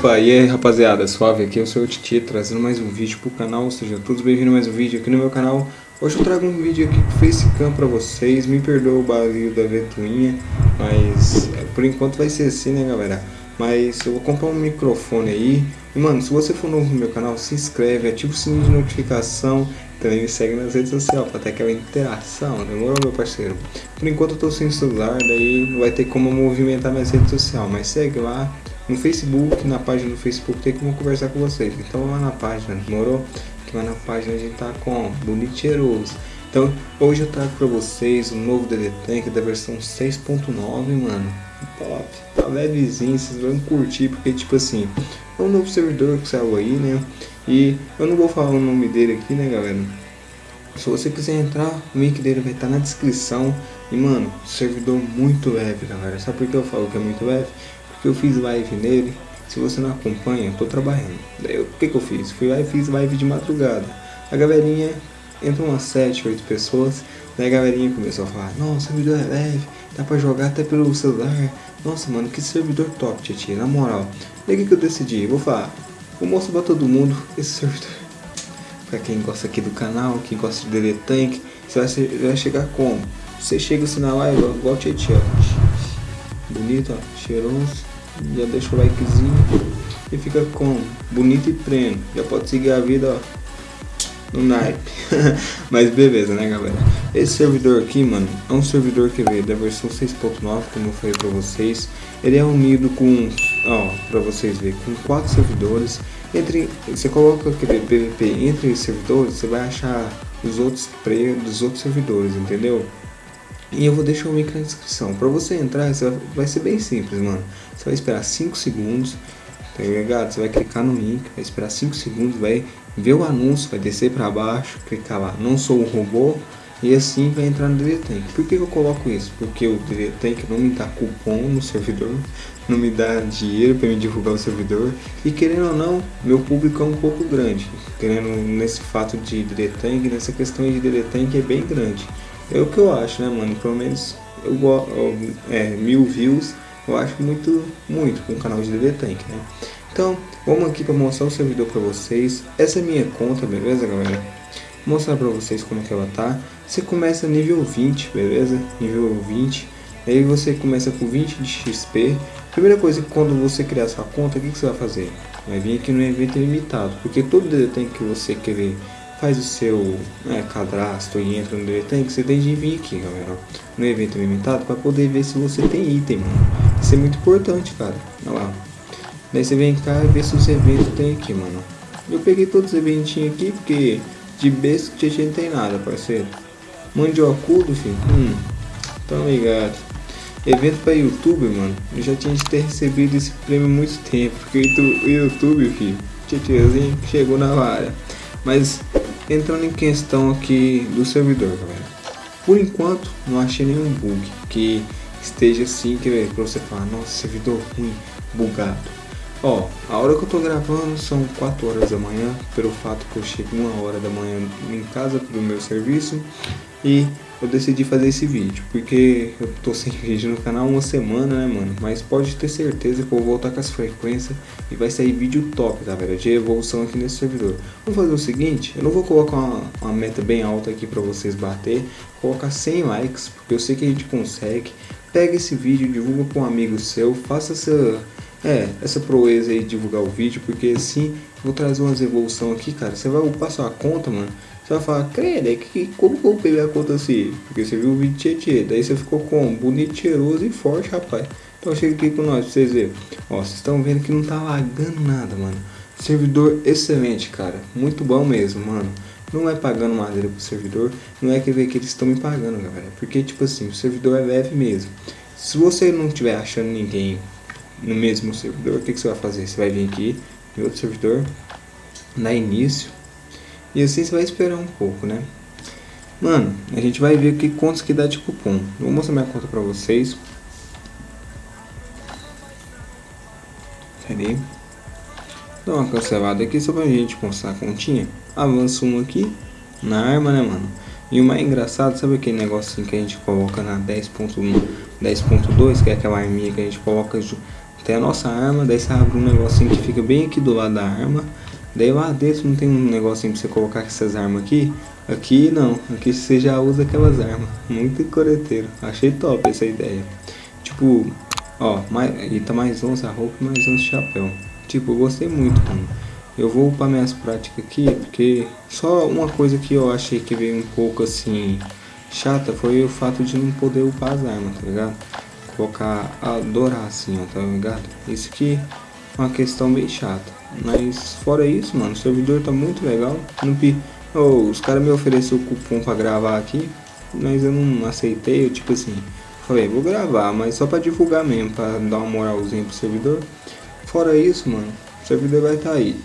Opa, e aí rapaziada, suave, aqui é o seu Titi trazendo mais um vídeo pro canal, sejam todos bem-vindos a mais um vídeo aqui no meu canal. Hoje eu trago um vídeo aqui com facecam pra vocês, me perdoa o barulho da ventoinha, mas é, por enquanto vai ser assim né galera? Mas eu vou comprar um microfone aí, e mano, se você for novo no meu canal, se inscreve, ativa o sininho de notificação também me segue nas redes sociais pra ter aquela interação, demorou meu parceiro? Por enquanto eu tô sem celular, daí não vai ter como movimentar minhas redes sociais, mas segue lá, no Facebook, na página do Facebook tem como conversar com vocês. Então lá na página, demorou? Que lá na página a gente tá com bonito cheiroso. Então hoje eu trago pra vocês o novo DD Tank da versão 6.9, mano. Top, tá levezinho, vocês vão curtir, porque tipo assim, é um novo servidor que saiu aí, né? E eu não vou falar o nome dele aqui, né galera? Se você quiser entrar, o link dele vai estar tá na descrição. E mano, servidor muito leve, galera. Sabe por que eu falo que é muito leve? Porque eu fiz live nele. Se você não acompanha, tô trabalhando. Daí o que que eu fiz? Fui lá e fiz live de madrugada. A galerinha, entrou umas 7, 8 pessoas. Daí a galerinha começou a falar, nossa, servidor é leve, dá pra jogar até pelo celular. Nossa, mano, que servidor top, tia, na moral. Daí o que, que eu decidi? Vou falar, vou mostrar pra todo mundo esse servidor. Pra quem gosta aqui do canal, quem gosta de DD Tank, você vai, ser, vai chegar como? Você chega assim na live, igual o Tietchan, bonito, ó, cheiroso, já deixa o likezinho e fica com bonito e pleno, já pode seguir a vida, ó, no naipe. Mas beleza, né, galera? Esse servidor aqui, mano, é um servidor que veio da versão 6.9, como eu falei pra vocês. Ele é unido com, ó, pra vocês verem, com quatro servidores. Entre, você coloca aquele PVP entre os servidores, você vai achar os outros players dos outros servidores, entendeu? E eu vou deixar o link na descrição. Para você entrar, você vai, vai, ser bem simples, mano. Você vai esperar 5 segundos, tá ligado? Você vai clicar no link, vai esperar 5 segundos, vai ver o anúncio, vai descer para baixo, clicar lá, não sou um robô, e assim vai entrar no DD Por que eu coloco isso? Porque o DD não me dá cupom no servidor, não me dá dinheiro para me divulgar o servidor, e querendo ou não, meu público é um pouco grande, querendo nesse fato de DD nessa questão de DD é bem grande. É o que eu acho, né, mano? Pelo menos eu gosto. É, mil views eu acho muito, muito com o canal de DV Tank, né? Então, vamos aqui para mostrar o servidor para vocês. Essa é minha conta, beleza, galera? Vou mostrar para vocês como que ela tá. Você começa nível 20, beleza? Nível 20. Aí você começa com 20 de XP. Primeira coisa que quando você criar sua conta, o que, que você vai fazer? Vai vir aqui no evento limitado, porque todo DD Tank que você querer faz o seu né, cadastro e entra no DD você tem de vir aqui, galera, no evento limitado para poder ver se você tem item, mano. Isso é muito importante, cara. Olha lá. Daí você vem cá e vê se os eventos tem aqui, mano. Eu peguei todos os eventinhos aqui porque de besta que não tem nada, parceiro. Mandiocudo, filho. Hum, tão ligado. Evento para YouTube, mano. Eu já tinha de ter recebido esse prêmio há muito tempo. Porque o YouTube, filho, Tietchanzinho chegou na vara. Mas entrando em questão aqui do servidor, galera. Por enquanto, não achei nenhum bug que esteja assim, que para você falar, nossa, servidor ruim, bugado. Ó, a hora que eu tô gravando são 4 horas da manhã, pelo fato que eu chego uma hora da manhã em casa pro meu serviço e eu decidi fazer esse vídeo, porque eu tô sem vídeo no canal uma semana, né, mano? Mas pode ter certeza que eu vou voltar com as frequências e vai sair vídeo top, galera, de evolução aqui nesse servidor. Vamos fazer o seguinte, eu não vou colocar uma, uma meta bem alta aqui pra vocês bater, colocar 100 likes, porque eu sei que a gente consegue. Pega esse vídeo, divulga com um amigo seu, faça essa... É, essa proeza aí divulgar o vídeo, porque assim, vou trazer umas evolução aqui, cara. Você vai upar sua conta, mano. Você vai falar, credo, é que, como que eu peguei a conta assim? Porque você viu o vídeo Tietê, daí você ficou com bonito, cheiroso e forte, rapaz. Então chega aqui com nós pra vocês verem. Ó, vocês estão vendo que não tá lagando nada, mano. Servidor excelente, cara. Muito bom mesmo, mano. Não é pagando madeira pro servidor, não é que ver que eles estão me pagando, galera. Porque, tipo assim, o servidor é leve mesmo. Se você não estiver achando ninguém no mesmo servidor, o que, que você vai fazer? Você vai vir aqui em outro servidor, na início, e assim você vai esperar um pouco, né? Mano, a gente vai ver aqui quantos que dá de cupom. vou mostrar minha conta pra vocês. Aí. Dá uma cancelada aqui só pra gente mostrar a continha. Avança um aqui na arma, né, mano? E o mais engraçado, sabe aquele negocinho que a gente coloca na 10.1, 10.2, que é aquela arminha que a gente coloca tem a nossa arma, daí você abre um negocinho que fica bem aqui do lado da arma. Daí lá dentro não tem um negocinho pra você colocar essas armas aqui. Aqui não, aqui você já usa aquelas armas. Muito coreteiro. Achei top essa ideia. Tipo, ó, mais, e tá mais 11 a roupa e mais 11 chapéu. Tipo, eu gostei muito, mano. Eu vou upar minhas práticas aqui, porque só uma coisa que eu achei que veio um pouco assim chata foi o fato de não poder upar as armas, tá ligado? Colocar, adorar assim, ó, tá ligado? Isso aqui é uma questão bem chata. Mas fora isso, mano, o servidor tá muito legal. No, oh, os caras me ofereceram o cupom pra gravar aqui, mas eu não aceitei, eu tipo assim, falei, vou gravar, mas só pra divulgar mesmo, pra dar uma moralzinha pro servidor. Fora isso, mano, o servidor vai tá aí.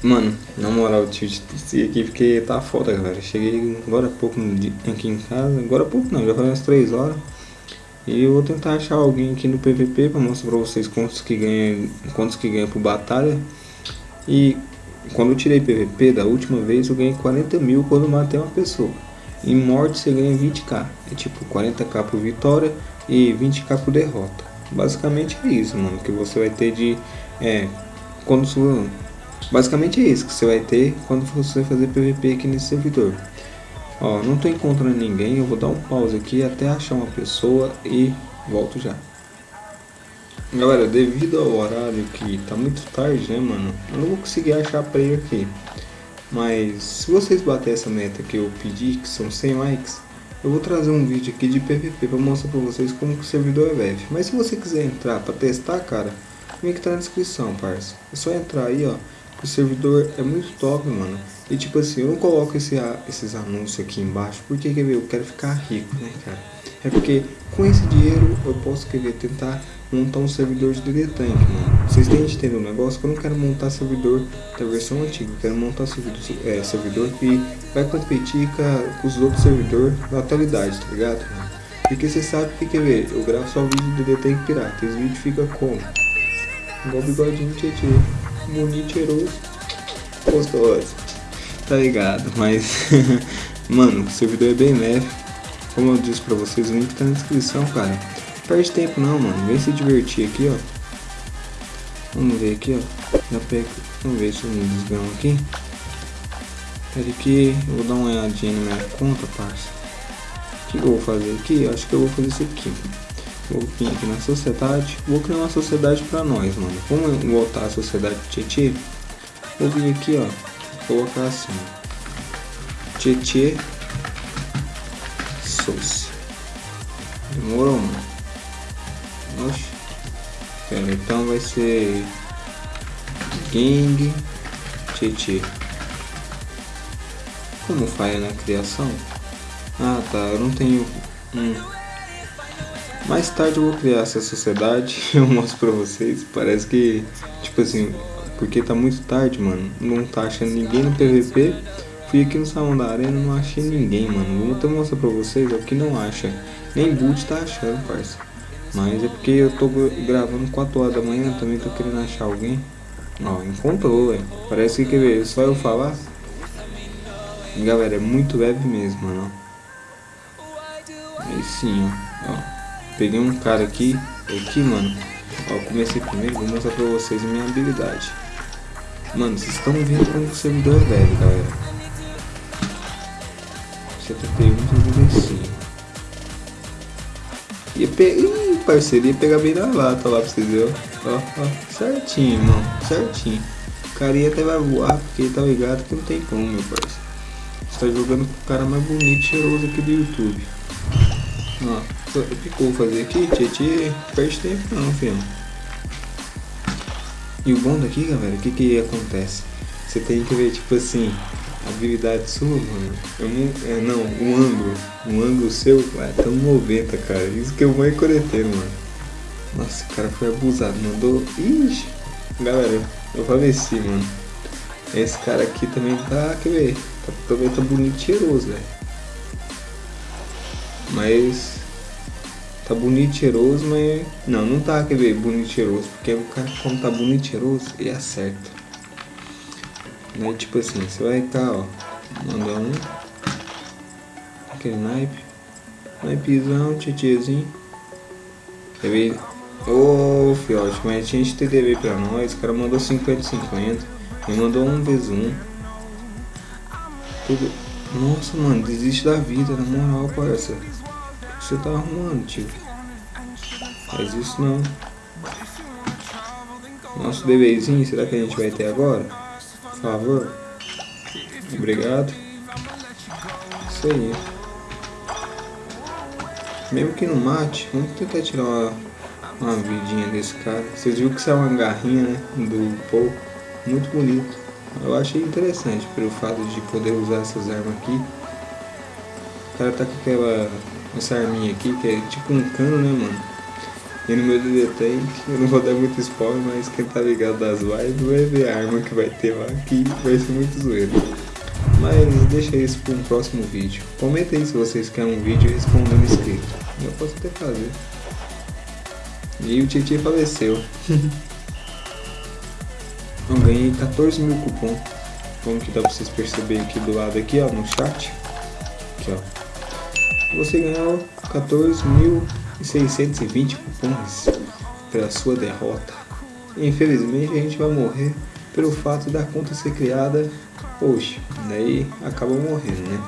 Mano, na moral, tio, esse aqui porque tá foda, galera. Cheguei agora há pouco aqui em casa. Agora há pouco não, já foi umas 3 horas. E eu vou tentar achar alguém aqui no PVP pra mostrar pra vocês quantos que ganha, quantos que ganha por batalha. E quando eu tirei PVP da última vez, eu ganhei 40 mil quando matei uma pessoa. Em morte você ganha 20k. É tipo 40k por vitória e 20k por derrota. Basicamente é isso, mano, que você vai ter de... É, quando Basicamente é isso que você vai ter quando você fazer PVP aqui nesse servidor. Ó, não tô encontrando ninguém, eu vou dar um pause aqui até achar uma pessoa e volto já. Galera, devido ao horário que tá muito tarde, né, mano, eu não vou conseguir achar player aqui. Mas se vocês baterem essa meta que eu pedi, que são 100 likes, eu vou trazer um vídeo aqui de PVP para mostrar para vocês como que o servidor é leve. Mas se você quiser entrar para testar, cara, o link tá na descrição, parça. É só entrar aí, ó. O servidor é muito top, mano. E tipo assim, eu não coloco esse, esses anúncios aqui embaixo porque quer ver, eu quero ficar rico, né, cara? É porque com esse dinheiro eu posso querer tentar montar um servidor de Tank, mano. Vocês têm de entender um negócio que eu não quero montar servidor da versão antiga, eu quero montar servidor, é, servidor que vai competir com, os outros servidores da atualidade, tá ligado? Mano? Porque você sabe que quer ver, eu gravo só vídeo de Tank pirata, esse vídeo fica como? Igual bigodinho tietê bonito, cheiroso, gostoso. Tá ligado? Mas, mano, o servidor é bem leve. Como eu disse pra vocês, o link tá na descrição, cara. Perde tempo não, mano. Vem se divertir aqui, ó. Vamos ver aqui, ó. Já pego. Vamos ver se me desgramo aqui. Pera que eu vou dar uma olhadinha na minha conta, parça. O que eu vou fazer aqui? Eu acho que eu vou fazer isso aqui. Vou vir aqui na sociedade. Vou criar uma sociedade pra nós, mano. Vamos voltar a sociedade Tietê. Vou vir aqui, ó. Colocar assim. Tietê. Soci. Demorou, mano. Oxe. Pera, então vai ser... Gang Tietê. Como faz na criação? Ah, tá. Eu não tenho... Hum. Mais tarde eu vou criar essa sociedade, eu mostro pra vocês. Parece que, tipo assim, porque tá muito tarde, mano. Não tá achando ninguém no PVP. Fui aqui no salão da arena, não achei ninguém, mano. Vou até mostrar pra vocês, o que não acha. Nem boot tá achando, parça. Mas é porque eu tô gravando 4 horas da manhã, também tô querendo achar alguém. Ó, encontrou, velho. Parece que, quer ver, só eu falar. Galera, é muito leve mesmo, mano. Aí sim, ó. ó. Peguei um cara aqui, aqui, mano. Ó, comecei primeiro, vou mostrar pra vocês a minha habilidade. Mano, vocês estão vendo como o servidor é leve, galera. 71, 75. Ia pegar. Ih, parceiro, ia pegar bem na lata lá pra vocês verem. Ó, ó, certinho, mano, certinho. O cara ia até vai voar, porque tá ligado que não tem como, meu parceiro. Você tá jogando com o cara mais bonito e cheiroso aqui do YouTube. Ó. O que eu vou fazer aqui, Tietê? Perde tempo não, filho. E o bom daqui, galera, o que que acontece? Você tem que ver, tipo assim, a habilidade sua, mano. Eu não, é, não, o ângulo. O ângulo seu é tão 90, cara. Isso que é o mais coreteiro, mano. Nossa, o cara foi abusado. Mandou. Ixi, galera, eu faleci, mano. Esse cara aqui também tá, quer ver? Tá, também tá bonito e cheiroso, velho. Mas Tá bonito, cheiroso, mas... Não, não tá, quer ver, bonito, cheiroso. Porque o cara, quando tá bonito, cheiroso, ele acerta. Né? Tipo assim, você vai cá, ó. Manda um. Aquele naipe. Naipzão, titiezinho. TV. Ô, oh, fiote, mas tinha TV pra nós. O cara mandou 50-50. Me mandou um vezes um. Tudo. Nossa, mano, desiste da vida, na moral, parça. Você tá arrumando, tio? Faz isso não. Nosso bebezinho, será que a gente vai ter agora? Por favor. Obrigado. Isso aí. Mesmo que não mate, vamos tentar tirar uma, uma vidinha desse cara. Vocês viram que saiu uma garrinha, né? Do Paul. Muito bonito. Eu achei interessante pelo fato de poder usar essas armas aqui. O cara tá com aquela essa arminha aqui, que é tipo um cano, né, mano? E no meu DD tem, eu não vou dar muito spoiler, mas quem tá ligado das lives vai ver a arma que vai ter lá, que vai ser muito zoeiro. Mas deixa isso para um próximo vídeo. Comenta aí se vocês querem um vídeo respondendo inscrito. Eu posso até fazer. E o Titi faleceu. Eu ganhei 14 mil cupom. Como que dá pra vocês perceberem aqui do lado aqui, ó, no chat. Aqui, ó. Você ganhou 14.620 cupons pela sua derrota. Infelizmente a gente vai morrer pelo fato da conta ser criada hoje. Daí acaba morrendo, né?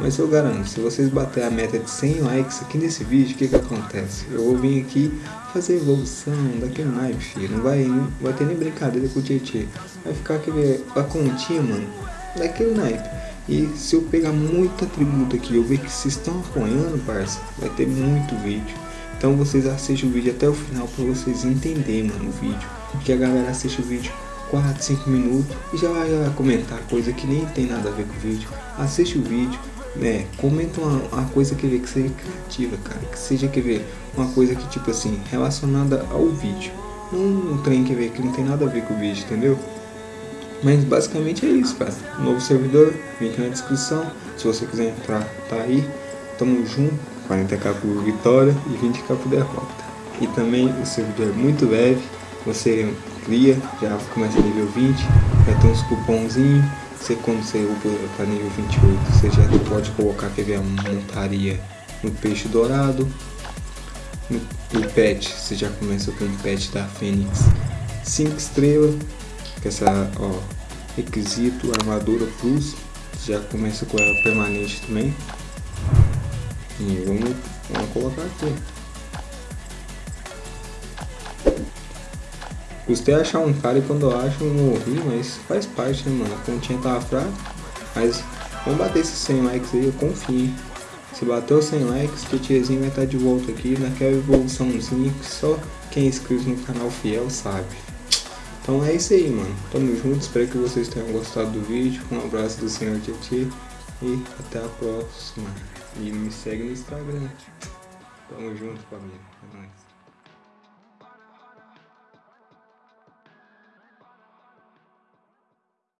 Mas eu garanto, se vocês baterem a meta de 100 likes aqui nesse vídeo, o que que acontece? Eu vou vir aqui fazer evolução daquele naipe, filho. Não vai, não vai ter nem brincadeira com o Tietê. Vai ficar aquele, a continha, mano, daquele naipe. E se eu pegar muito atributo aqui eu ver que vocês estão apoiando, parça, vai ter muito vídeo. Então vocês assistem o vídeo até o final para vocês entenderem, mano, o vídeo. Porque a galera assiste o vídeo 4, 5 minutos e já vai comentar coisa que nem tem nada a ver com o vídeo. Assiste o vídeo, né, comenta uma, uma coisa que vê que seja criativa, cara, que seja que ver uma coisa que tipo assim, relacionada ao vídeo. Não um trem que ver que não tem nada a ver com o vídeo, entendeu? Mas basicamente é isso, cara. Novo servidor, link na descrição. Se você quiser entrar, tá aí. Tamo junto. 40k por vitória e 20k por derrota. E também o servidor é muito leve. Você cria, já começa nível 20. Vai ter uns cupomzinhos você quando você upa para nível 28, você já pode colocar quer ver, a montaria no peixe dourado. No, no pet, você já começa com o pet da Fênix 5 estrelas, com essa ó, requisito, armadura plus, já começa com ela permanente também. E vamos, vamos colocar aqui. Custei achar um cara e quando eu acho eu morri, mas faz parte, né, mano? A continha tava fraca. Mas vamos bater esses 100 likes aí, eu confio. Se bateu 100 likes, o tiozinho vai estar de volta aqui naquela evoluçãozinha que só quem é inscrito no canal fiel sabe. Então é isso aí, mano. Tamo junto, espero que vocês tenham gostado do vídeo. Um abraço do senhor Tietê e até a próxima. E me segue no Instagram. Tamo junto, família. É nóis.